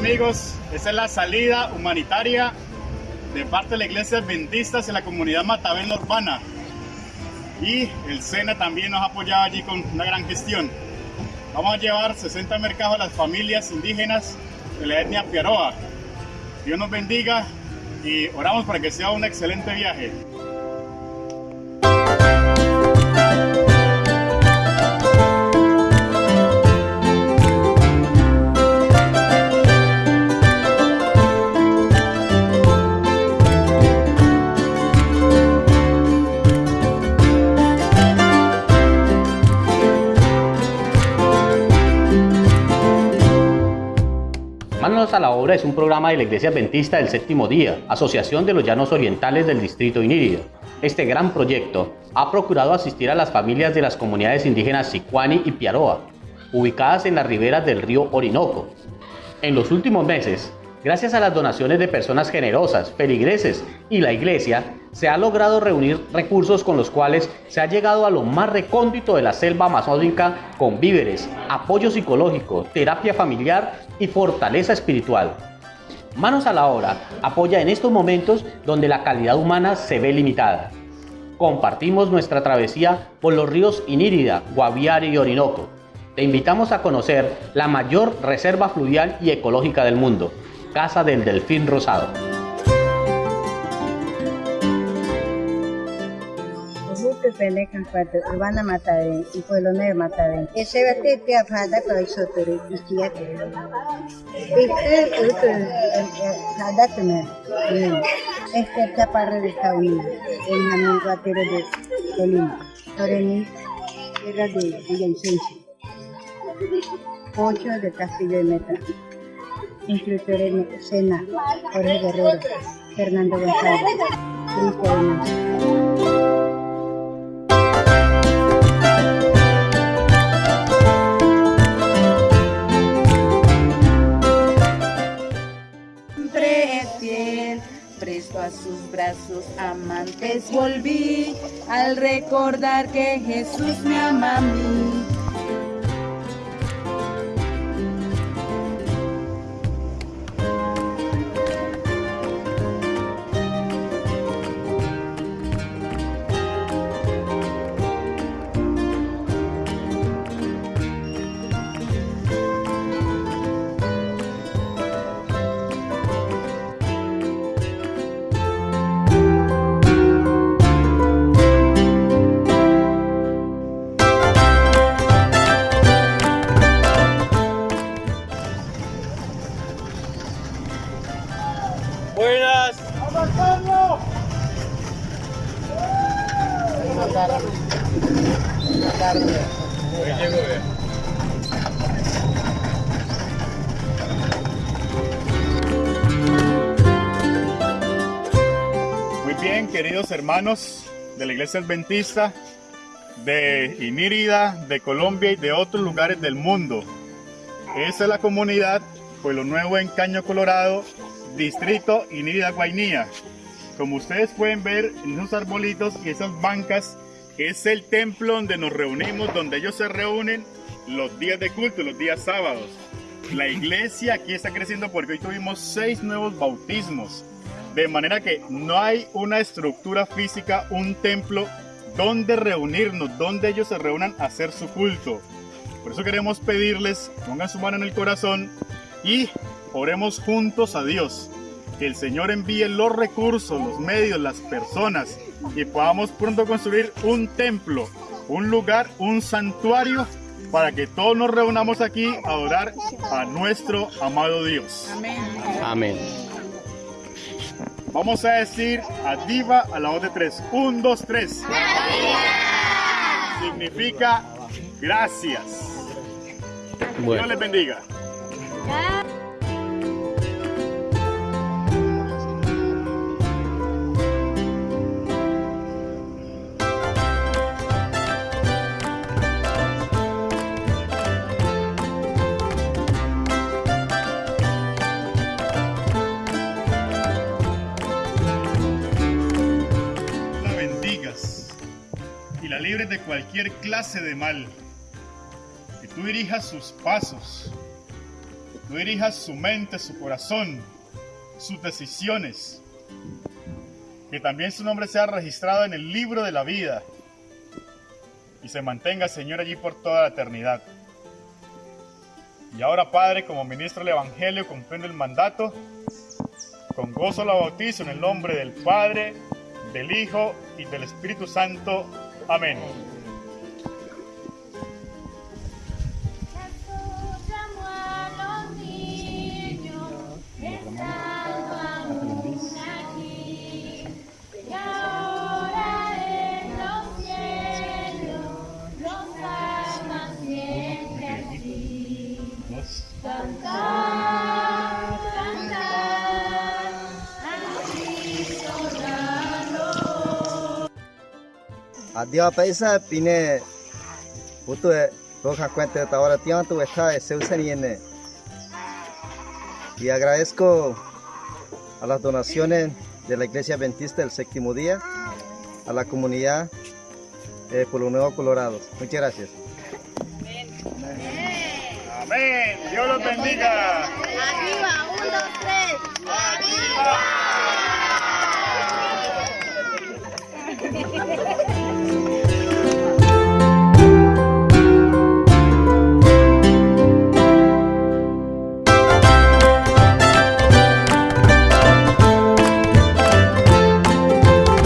amigos, esta es la salida humanitaria de parte de la iglesia adventista en la comunidad Matavena Urbana. Y el SENA también nos ha apoyado allí con una gran gestión. Vamos a llevar 60 mercados a las familias indígenas de la etnia Piaroa. Dios nos bendiga y oramos para que sea un excelente viaje. A la obra es un programa de la Iglesia Adventista del Séptimo Día, Asociación de los Llanos Orientales del Distrito Inírida. Este gran proyecto ha procurado asistir a las familias de las comunidades indígenas Sicuani y Piaroa, ubicadas en las riberas del río Orinoco. En los últimos meses, gracias a las donaciones de personas generosas, feligreses y la Iglesia, se ha logrado reunir recursos con los cuales se ha llegado a lo más recóndito de la selva amazónica con víveres, apoyo psicológico, terapia familiar y fortaleza espiritual. Manos a la obra apoya en estos momentos donde la calidad humana se ve limitada. Compartimos nuestra travesía por los ríos Inírida, Guaviare y Orinoco. Te invitamos a conocer la mayor reserva fluvial y ecológica del mundo, Casa del Delfín Rosado. pene kan kwat urbana mataren y pueblo nuevo mataren ese vete te afada ko iso tere istiya ke este es afada tene este chaparre de Estados en Jamón Guatero de Colima Toreni era de Villavicencio Pocho de Castillo de Meta instructor en Sena Jorge Guerrero Fernando González Cristo presto a sus brazos amantes volví al recordar que Jesús me ama a mí. Queridos hermanos de la Iglesia Adventista, de Inírida, de Colombia y de otros lugares del mundo. Esa es la comunidad Pueblo Nuevo en Caño Colorado, distrito Inírida Guainía. Como ustedes pueden ver en esos arbolitos y esas bancas, es el templo donde nos reunimos, donde ellos se reúnen los días de culto, los días sábados. La iglesia aquí está creciendo porque hoy tuvimos seis nuevos bautismos. De manera que no hay una estructura física, un templo donde reunirnos, donde ellos se reúnan a hacer su culto. Por eso queremos pedirles, pongan su mano en el corazón y oremos juntos a Dios. Que el Señor envíe los recursos, los medios, las personas y podamos pronto construir un templo, un lugar, un santuario para que todos nos reunamos aquí a adorar a nuestro amado Dios. Amén. Vamos a decir a Diva a la voz de tres. Un, dos, tres. Significa gracias. Bueno. Dios les bendiga. La libres de cualquier clase de mal. Que tú dirijas sus pasos, tú dirijas su mente, su corazón, sus decisiones. Que también su nombre sea registrado en el libro de la vida y se mantenga, Señor, allí por toda la eternidad. Y ahora, Padre, como ministro del Evangelio, comprendo el mandato. Con gozo la bautizo en el nombre del Padre, del Hijo y del Espíritu Santo. Amén. Adiós paisa pine puto roja cuenta de ahora tiempo está se usan y en y agradezco a las donaciones de la Iglesia Adventista del Séptimo Día a la comunidad de Pueblo Nuevo Colorado. Muchas gracias. Amén. Dios los bendiga. Arriba, un, dos, tres. Arriba. Thank you.